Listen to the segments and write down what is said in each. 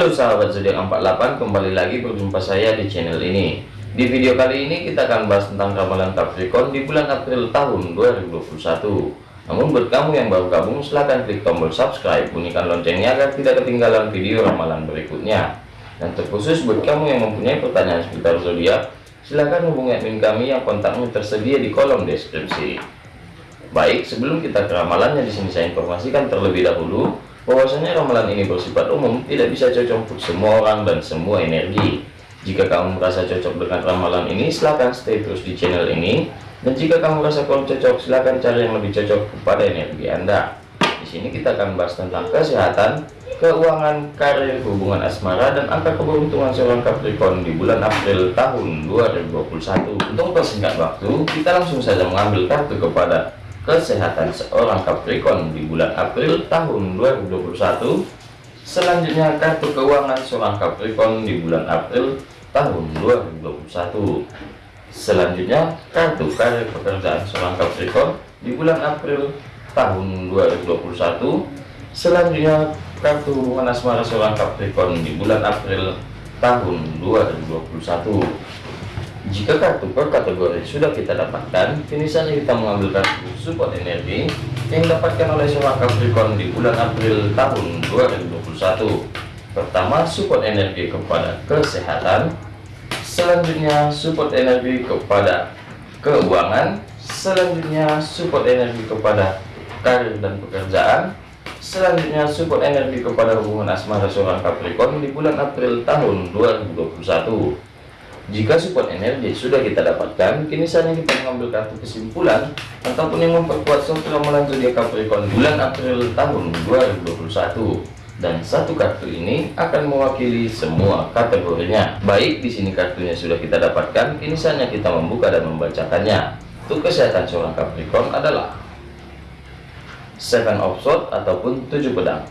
Halo sahabat zodiak 48 kembali lagi berjumpa saya di channel ini. Di video kali ini kita akan bahas tentang ramalan Capricorn di bulan April tahun 2021 namun buat kamu yang baru gabung silahkan klik tombol subscribe bunyikan loncengnya agar tidak ketinggalan video ramalan berikutnya. Dan terkhusus buat kamu yang mempunyai pertanyaan seputar zodiak silahkan hubungi admin kami yang kontaknya tersedia di kolom deskripsi. Baik sebelum kita ke ramalannya di sini saya informasikan terlebih dahulu bahwasanya ramalan ini bersifat umum tidak bisa cocok untuk semua orang dan semua energi. Jika kamu merasa cocok dengan ramalan ini silahkan stay terus di channel ini. Dan jika kamu merasa kurang cocok silahkan cari yang lebih cocok kepada energi anda. Di sini kita akan bahas tentang kesehatan keuangan karir hubungan asmara dan angka keberuntungan seorang Capricorn di bulan April tahun 2021 untuk persingkat waktu kita langsung saja mengambil kartu kepada kesehatan seorang Capricorn di bulan April tahun 2021 selanjutnya kartu keuangan seorang Capricorn di bulan April tahun 2021 selanjutnya kartu karir pekerjaan seorang Capricorn di bulan April tahun 2021 selanjutnya kartu hubungan asmara seorang Capricorn di bulan April tahun 2021 jika kartu per kategori sudah kita dapatkan, kini saatnya kita mengambil kartu support energi yang didapatkan oleh seorang Capricorn di bulan April tahun 2021. Pertama, support energi kepada kesehatan. Selanjutnya, support energi kepada keuangan. Selanjutnya, support energi kepada karir dan pekerjaan. Selanjutnya, support energi kepada hubungan asmara seorang Capricorn di bulan April tahun 2021. Jika support energi sudah kita dapatkan, kini saatnya kita mengambil kartu kesimpulan ataupun yang memperkuat suatu ramalan zodiak Capricorn bulan April tahun 2021. Dan satu kartu ini akan mewakili semua kategorinya. Baik, di sini kartunya sudah kita dapatkan, kini saatnya kita membuka dan membacakannya. Untuk kesehatan seorang Capricorn adalah Seven of Swords ataupun tujuh pedang.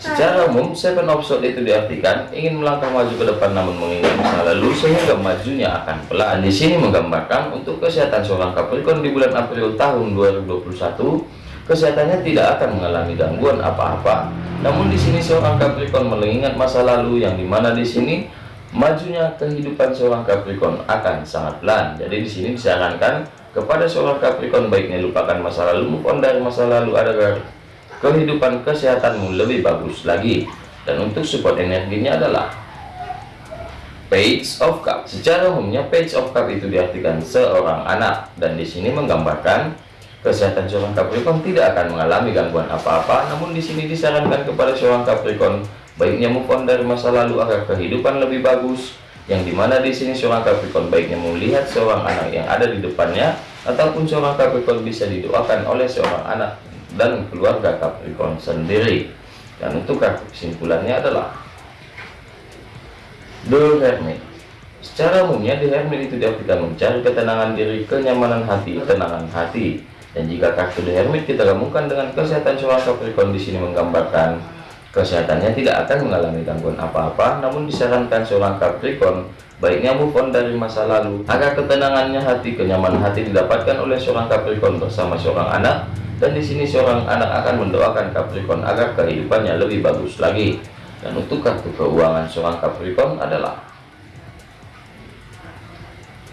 Secara umum, seven of swords itu diartikan ingin melangkah maju ke depan namun mengingat masa lalu sehingga majunya akan pelan. Di sini menggambarkan untuk kesehatan seorang Capricorn di bulan April tahun 2021, kesehatannya tidak akan mengalami gangguan apa-apa. Namun di sini seorang Capricorn mengingat masa lalu yang di mana di sini majunya kehidupan seorang Capricorn akan sangat pelan. Jadi di sini disarankan kepada seorang Capricorn baiknya lupakan masa lalu, move dari masa lalu agar kehidupan kesehatanmu lebih bagus lagi. Dan untuk support energinya adalah page of cup. Secara umumnya page of cup itu diartikan seorang anak. Dan di sini menggambarkan kesehatan seorang Capricorn tidak akan mengalami gangguan apa-apa. Namun di sini disarankan kepada seorang Capricorn baiknya move on dari masa lalu agar kehidupan lebih bagus. Yang di mana di sini seorang Capricorn baiknya melihat seorang anak yang ada di depannya ataupun seorang Capricorn bisa didoakan oleh seorang anak dan keluarga Capricorn sendiri. Dan untuk kesimpulannya adalah The Hermit. Secara umumnya The Hermit itu diartikan mencari ketenangan diri kenyamanan hati ketenangan hati. Dan jika kartu The Hermit kita gabungkan dengan kesehatan seorang Capricorn di sini menggambarkan kesehatannya tidak akan mengalami gangguan apa-apa. Namun disarankan seorang Capricorn baiknya move on dari masa lalu agar ketenangannya hati kenyamanan hati didapatkan oleh seorang Capricorn bersama seorang anak dan di sini seorang anak akan mendoakan Capricorn agar kehidupannya lebih bagus lagi. Dan untuk kartu keuangan seorang Capricorn adalah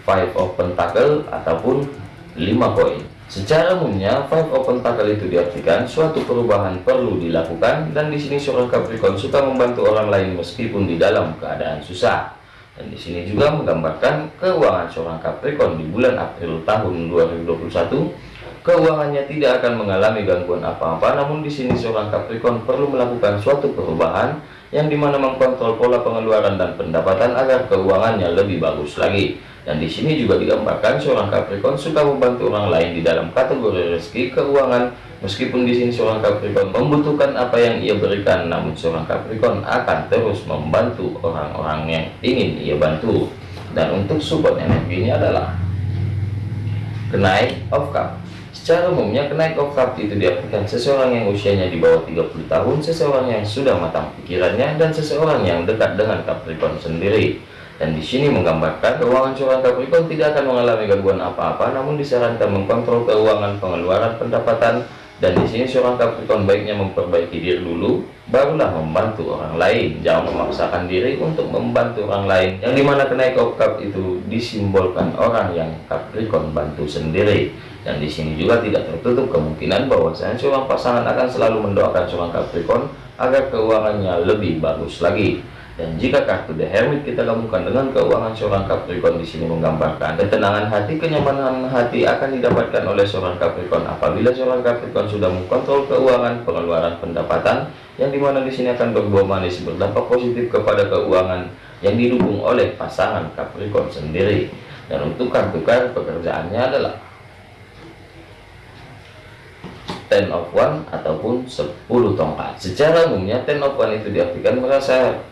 five of pentacle ataupun lima koin. Secara umumnya five of pentacle itu diartikan suatu perubahan perlu dilakukan dan di sini seorang Capricorn suka membantu orang lain meskipun di dalam keadaan susah. Dan di sini juga menggambarkan keuangan seorang Capricorn di bulan April tahun 2021 keuangannya tidak akan mengalami gangguan apa-apa namun di sini seorang Capricorn perlu melakukan suatu perubahan yang di mana mengkontrol pola pengeluaran dan pendapatan agar keuangannya lebih bagus lagi. Dan di sini juga digambarkan seorang Capricorn suka membantu orang lain di dalam kategori rezeki keuangan. Meskipun di sini seorang Capricorn membutuhkan apa yang ia berikan namun seorang Capricorn akan terus membantu orang-orang yang ingin ia bantu. Dan untuk support energinya adalah kenaik of cup Secara umumnya kenaik cup itu diartikan seseorang yang usianya di bawah 30 tahun, seseorang yang sudah matang pikirannya, dan seseorang yang dekat dengan Capricorn sendiri. Dan di sini menggambarkan keuangan seorang Capricorn tidak akan mengalami gangguan apa-apa, namun disarankan mengkontrol keuangan, pengeluaran, pendapatan, dan di sini seorang Capricorn baiknya memperbaiki diri dulu barulah membantu orang lain. Jangan memaksakan diri untuk membantu orang lain. Yang di mana kenaik cup itu disimbolkan orang yang Capricorn bantu sendiri. Dan di sini juga tidak tertutup kemungkinan bahwasanya seorang pasangan akan selalu mendoakan seorang Capricorn agar keuangannya lebih bagus lagi dan jika kartu The Hermit kita gabungkan dengan keuangan seorang Capricorn di sini menggambarkan ketenangan hati, kenyamanan hati akan didapatkan oleh seorang Capricorn apabila seorang Capricorn sudah mengkontrol keuangan, pengeluaran pendapatan yang di mana di sini akan berbuah manis berdampak positif kepada keuangan yang didukung oleh pasangan Capricorn sendiri. Dan untuk kartu pekerjaannya adalah ten of one ataupun 10 tongkat. Secara umumnya ten of one itu diartikan merasa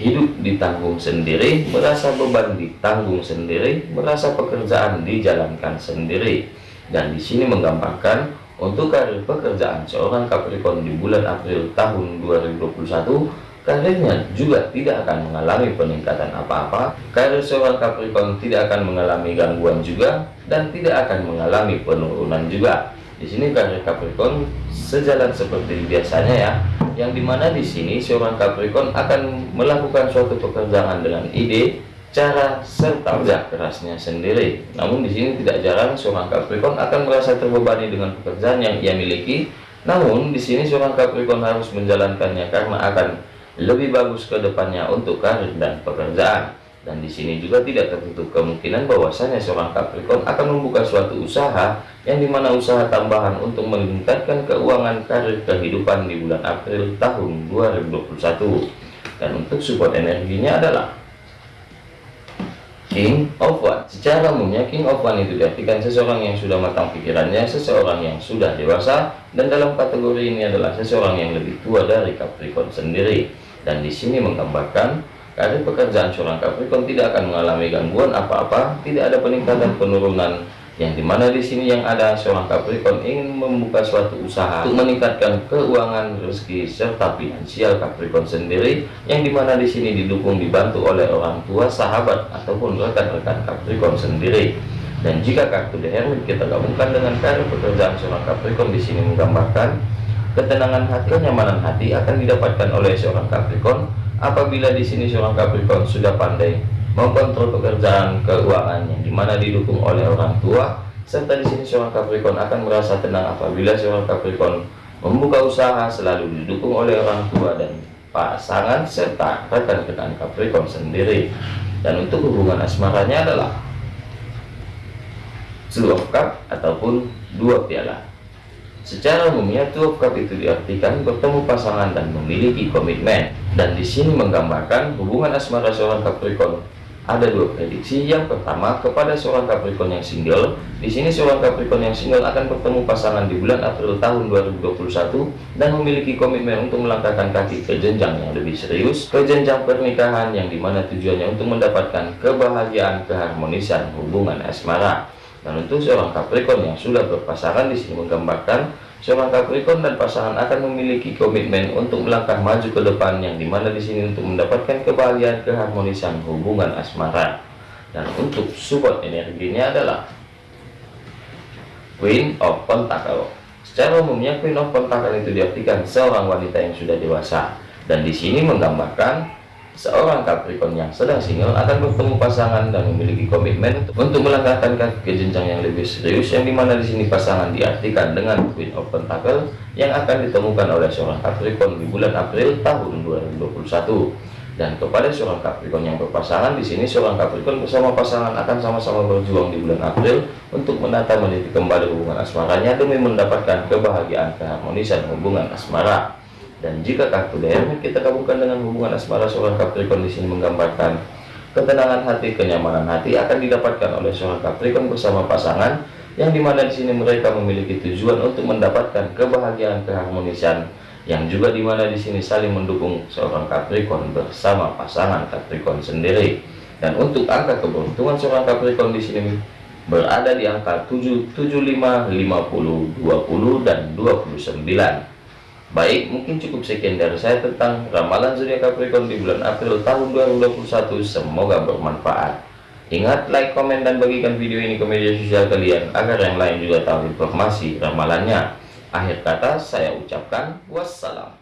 hidup ditanggung sendiri, merasa beban ditanggung sendiri, merasa pekerjaan dijalankan sendiri. Dan di sini menggambarkan untuk karir pekerjaan seorang Capricorn di bulan April tahun 2021, karirnya juga tidak akan mengalami peningkatan apa-apa. Karir seorang Capricorn tidak akan mengalami gangguan juga dan tidak akan mengalami penurunan juga. Di sini karir Capricorn sejalan seperti biasanya ya yang di mana di sini seorang Capricorn akan melakukan suatu pekerjaan dengan ide, cara serta kerja kerasnya sendiri. Namun di sini tidak jarang seorang Capricorn akan merasa terbebani dengan pekerjaan yang ia miliki. Namun di sini seorang Capricorn harus menjalankannya karena akan lebih bagus ke depannya untuk karir dan pekerjaan. Dan di sini juga tidak tertutup kemungkinan bahwasanya seorang Capricorn akan membuka suatu usaha yang di mana usaha tambahan untuk meningkatkan keuangan karir kehidupan di bulan April tahun 2021. Dan untuk support energinya adalah King of One. Secara umumnya King of One itu diartikan seseorang yang sudah matang pikirannya, seseorang yang sudah dewasa, dan dalam kategori ini adalah seseorang yang lebih tua dari Capricorn sendiri. Dan di sini menggambarkan Karir pekerjaan seorang Capricorn tidak akan mengalami gangguan apa-apa, tidak ada peningkatan penurunan yang di mana di sini yang ada seorang Capricorn ingin membuka suatu usaha untuk meningkatkan keuangan rezeki serta finansial Capricorn sendiri yang di mana di sini didukung dibantu oleh orang tua sahabat ataupun rekan-rekan Capricorn sendiri. Dan jika kartu The Hermit kita gabungkan dengan karir pekerjaan seorang Capricorn di sini menggambarkan ketenangan hati kenyamanan hati akan didapatkan oleh seorang Capricorn Apabila di sini seorang Capricorn sudah pandai mengkontrol pekerjaan keuangan yang di mana didukung oleh orang tua, serta di sini seorang Capricorn akan merasa tenang apabila seorang Capricorn membuka usaha selalu didukung oleh orang tua dan pasangan serta rekan-rekan Capricorn sendiri. Dan untuk hubungan asmaranya adalah Two Cup ataupun dua piala. Secara umumnya Cup itu diartikan bertemu pasangan dan memiliki komitmen. Dan di sini menggambarkan hubungan asmara seorang Capricorn. Ada dua prediksi. Yang pertama kepada seorang Capricorn yang single. Di sini seorang Capricorn yang single akan bertemu pasangan di bulan April tahun 2021 dan memiliki komitmen untuk melangkahkan kaki ke jenjang yang lebih serius, ke jenjang pernikahan yang di mana tujuannya untuk mendapatkan kebahagiaan keharmonisan hubungan asmara. Dan untuk seorang Capricorn yang sudah berpasangan di sini menggambarkan Seorang Capricorn dan pasangan akan memiliki komitmen untuk melangkah maju ke depan yang di mana di sini untuk mendapatkan kebahagiaan keharmonisan hubungan asmara. Dan untuk support energinya adalah Queen of Pentacle. Secara umumnya Queen of Pentacle itu diartikan seorang wanita yang sudah dewasa dan di sini menggambarkan Seorang Capricorn yang sedang single akan bertemu pasangan dan memiliki komitmen untuk, melangkahkan ke jenjang yang lebih serius yang di mana di sini pasangan diartikan dengan Queen of Pentacle yang akan ditemukan oleh seorang Capricorn di bulan April tahun 2021 dan kepada seorang Capricorn yang berpasangan di sini seorang Capricorn bersama pasangan akan sama-sama berjuang di bulan April untuk menata meniti kembali hubungan asmaranya demi mendapatkan kebahagiaan keharmonisan hubungan asmara dan jika kartu DM kita gabungkan dengan hubungan asmara seorang Capricorn di sini menggambarkan ketenangan hati, kenyamanan hati akan didapatkan oleh seorang Capricorn bersama pasangan yang di mana di sini mereka memiliki tujuan untuk mendapatkan kebahagiaan keharmonisan yang juga di mana di sini saling mendukung seorang Capricorn bersama pasangan Capricorn sendiri. Dan untuk angka keberuntungan seorang Capricorn di sini berada di angka 7, 75, 50, 20 dan 29. Baik, mungkin cukup sekian dari saya tentang ramalan zodiak Capricorn di bulan April tahun 2021. Semoga bermanfaat. Ingat, like, komen, dan bagikan video ini ke media sosial kalian agar yang lain juga tahu informasi ramalannya. Akhir kata saya ucapkan wassalam.